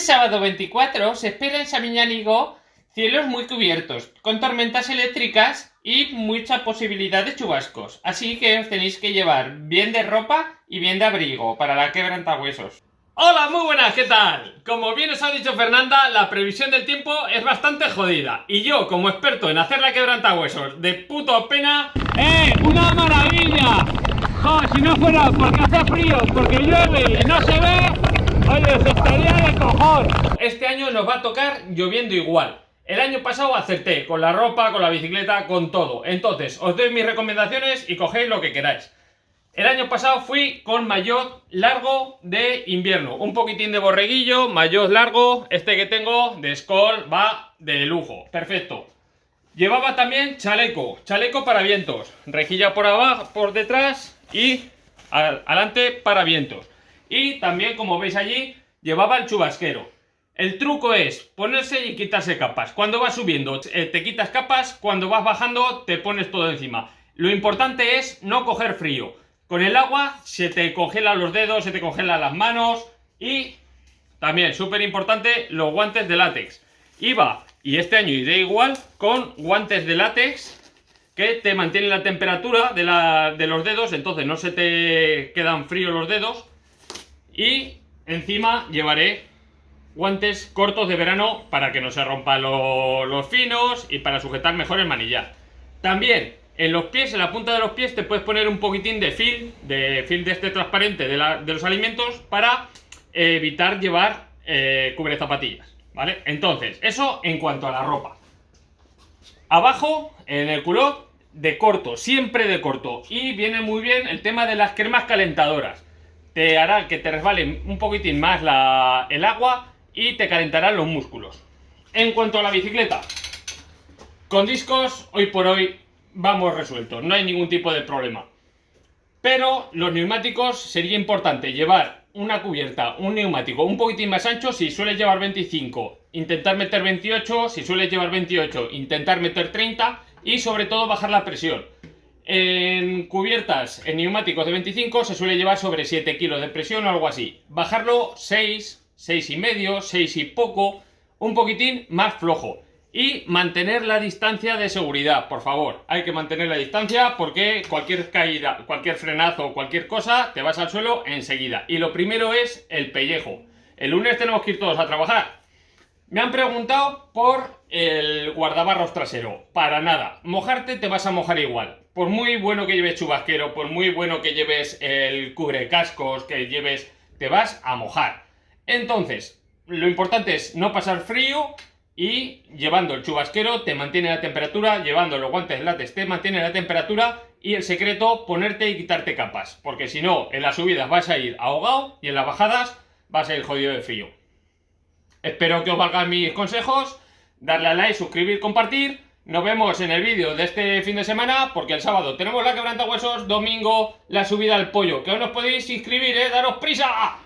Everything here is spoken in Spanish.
Este sábado 24 se espera en Samiñánigo cielos muy cubiertos, con tormentas eléctricas y mucha posibilidad de chubascos. Así que os tenéis que llevar bien de ropa y bien de abrigo para la quebrantahuesos. Hola, muy buenas, ¿qué tal? Como bien os ha dicho Fernanda, la previsión del tiempo es bastante jodida. Y yo, como experto en hacer la quebrantahuesos de puto pena... ¡Eh! ¡Una maravilla! ¡Jo, si no fuera porque hace frío, porque llueve y no se ve... Oye, se estaría de cojón. Este año nos va a tocar lloviendo igual. El año pasado acerté con la ropa, con la bicicleta, con todo. Entonces, os doy mis recomendaciones y cogéis lo que queráis. El año pasado fui con maillot largo de invierno. Un poquitín de borreguillo, maillot largo. Este que tengo de Skoll va de lujo. Perfecto. Llevaba también chaleco. Chaleco para vientos. Rejilla por abajo, por detrás y adelante para vientos. Y también, como veis allí, llevaba el chubasquero. El truco es ponerse y quitarse capas. Cuando vas subiendo eh, te quitas capas, cuando vas bajando te pones todo encima. Lo importante es no coger frío. Con el agua se te congelan los dedos, se te congelan las manos y también, súper importante, los guantes de látex. Iba, y este año iré igual, con guantes de látex que te mantienen la temperatura de, de los dedos, entonces no se te quedan fríos los dedos y encima llevaré guantes cortos de verano para que no se rompan los finos y para sujetar mejor el manillar. También en los pies, en la punta de los pies, te puedes poner un poquitín de film, de film de este transparente de, los alimentos para evitar llevar eh, cubre zapatillas, ¿vale? Entonces, eso en cuanto a la ropa. Abajo, en el culot, de corto, siempre de corto. Y viene muy bien el tema de las cremas calentadoras te hará que te resbale un poquitín más el agua y te calentarán los músculos. En cuanto a la bicicleta, con discos hoy por hoy vamos resueltos, no hay ningún tipo de problema. Pero los neumáticos sería importante llevar una cubierta, un neumático un poquitín más ancho si sueles llevar 25, intentar meter 28, si sueles llevar 28, intentar meter 30 y sobre todo bajar la presión. En cubiertas, en neumáticos de 25 se suele llevar sobre 7 kilos de presión o algo así. Bajarlo 6, 6 y medio, 6 y poco, un poquitín más flojo. Y mantener la distancia de seguridad, por favor. Hay que mantener la distancia porque cualquier caída, cualquier frenazo cualquier cosa, te vas al suelo enseguida. Y lo primero es el pellejo. El lunes tenemos que ir todos a trabajar. Me han preguntado por el guardabarros trasero. Para nada. Mojarte te vas a mojar igual por muy bueno que lleves chubasquero, por muy bueno que lleves el cubre cascos, que lleves, te vas a mojar. Entonces, lo importante es no pasar frío y llevando el chubasquero te mantiene la temperatura, llevando los guantes de látex te mantiene la temperatura y el secreto, ponerte y quitarte capas, porque si no, en las subidas vas a ir ahogado y en las bajadas vas a ir jodido de frío. Espero que os valgan mis consejos, darle a like, suscribir, compartir nos vemos en el vídeo de este fin de semana, porque el sábado tenemos la quebranta huesos, domingo la subida al pollo. Que os nos podéis inscribir, ¿eh? ¡Daros prisa!